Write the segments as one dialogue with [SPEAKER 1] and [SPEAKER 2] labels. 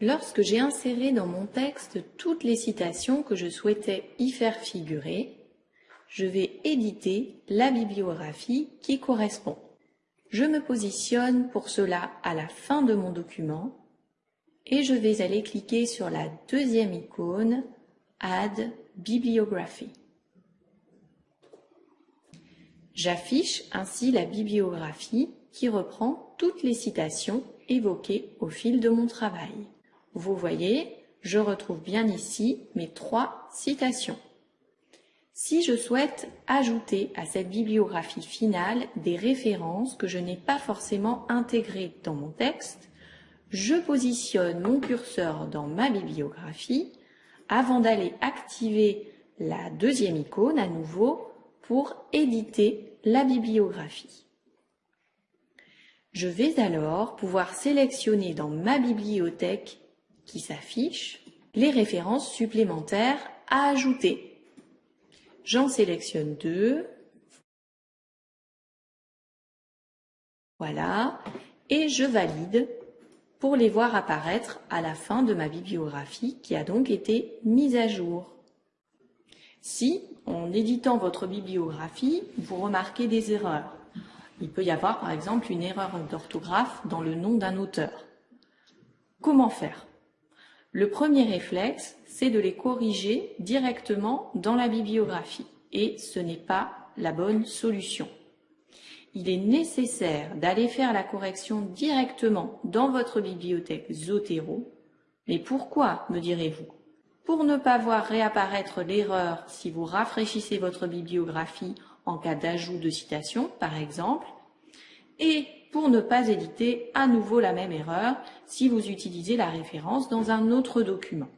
[SPEAKER 1] Lorsque j'ai inséré dans mon texte toutes les citations que je souhaitais y faire figurer, je vais éditer la bibliographie qui correspond. Je me positionne pour cela à la fin de mon document et je vais aller cliquer sur la deuxième icône Add Bibliography. J'affiche ainsi la bibliographie qui reprend toutes les citations évoquées au fil de mon travail. Vous voyez, je retrouve bien ici mes trois citations. Si je souhaite ajouter à cette bibliographie finale des références que je n'ai pas forcément intégrées dans mon texte, je positionne mon curseur dans ma bibliographie avant d'aller activer la deuxième icône à nouveau pour éditer la bibliographie. Je vais alors pouvoir sélectionner dans ma bibliothèque qui s'affiche les références supplémentaires à ajouter. J'en sélectionne deux. Voilà. Et je valide pour les voir apparaître à la fin de ma bibliographie qui a donc été mise à jour. Si, en éditant votre bibliographie, vous remarquez des erreurs, il peut y avoir par exemple une erreur d'orthographe dans le nom d'un auteur. Comment faire? Le premier réflexe, c'est de les corriger directement dans la bibliographie et ce n'est pas la bonne solution. Il est nécessaire d'aller faire la correction directement dans votre bibliothèque Zotero. Mais pourquoi, me direz-vous? Pour ne pas voir réapparaître l'erreur si vous rafraîchissez votre bibliographie en cas d'ajout de citation, par exemple, et pour ne pas éditer à nouveau la même erreur si vous utilisez la référence dans un autre document.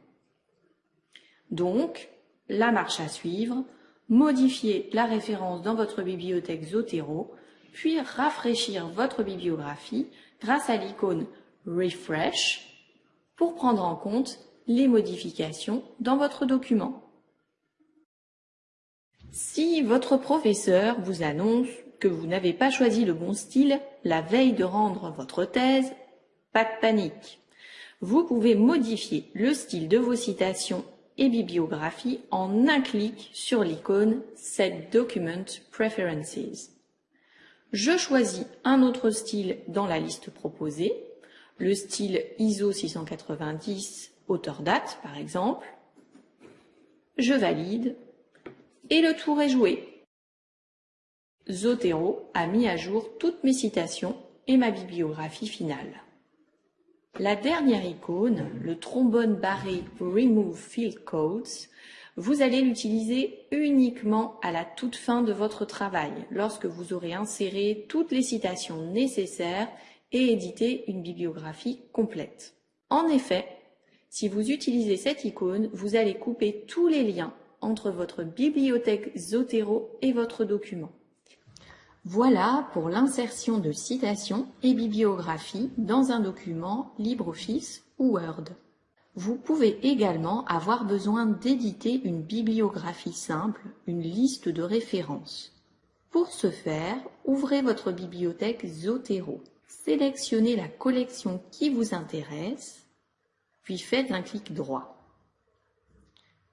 [SPEAKER 1] Donc, la marche à suivre, modifiez la référence dans votre bibliothèque Zotero, puis rafraîchir votre bibliographie grâce à l'icône Refresh pour prendre en compte les modifications dans votre document. Si votre professeur vous annonce que vous n'avez pas choisi le bon style la veille de rendre votre thèse, pas de panique. Vous pouvez modifier le style de vos citations et bibliographies en un clic sur l'icône Set Document Preferences. Je choisis un autre style dans la liste proposée, le style ISO 690 auteur date par exemple. Je valide et le tour est joué. Zotero a mis à jour toutes mes citations et ma bibliographie finale. La dernière icône, le trombone barré Remove Field Codes, vous allez l'utiliser uniquement à la toute fin de votre travail, lorsque vous aurez inséré toutes les citations nécessaires et édité une bibliographie complète. En effet, si vous utilisez cette icône, vous allez couper tous les liens entre votre bibliothèque Zotero et votre document. Voilà pour l'insertion de citations et bibliographies dans un document LibreOffice ou Word. Vous pouvez également avoir besoin d'éditer une bibliographie simple, une liste de références. Pour ce faire, ouvrez votre bibliothèque Zotero. Sélectionnez la collection qui vous intéresse, puis faites un clic droit.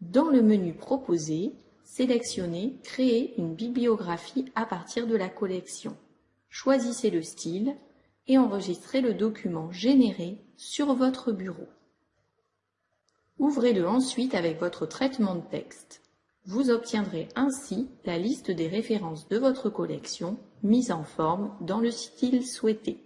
[SPEAKER 1] Dans le menu proposé, sélectionnez Créer une bibliographie à partir de la collection. Choisissez le style et enregistrez le document généré sur votre bureau. Ouvrez-le ensuite avec votre traitement de texte. Vous obtiendrez ainsi la liste des références de votre collection mise en forme dans le style souhaité.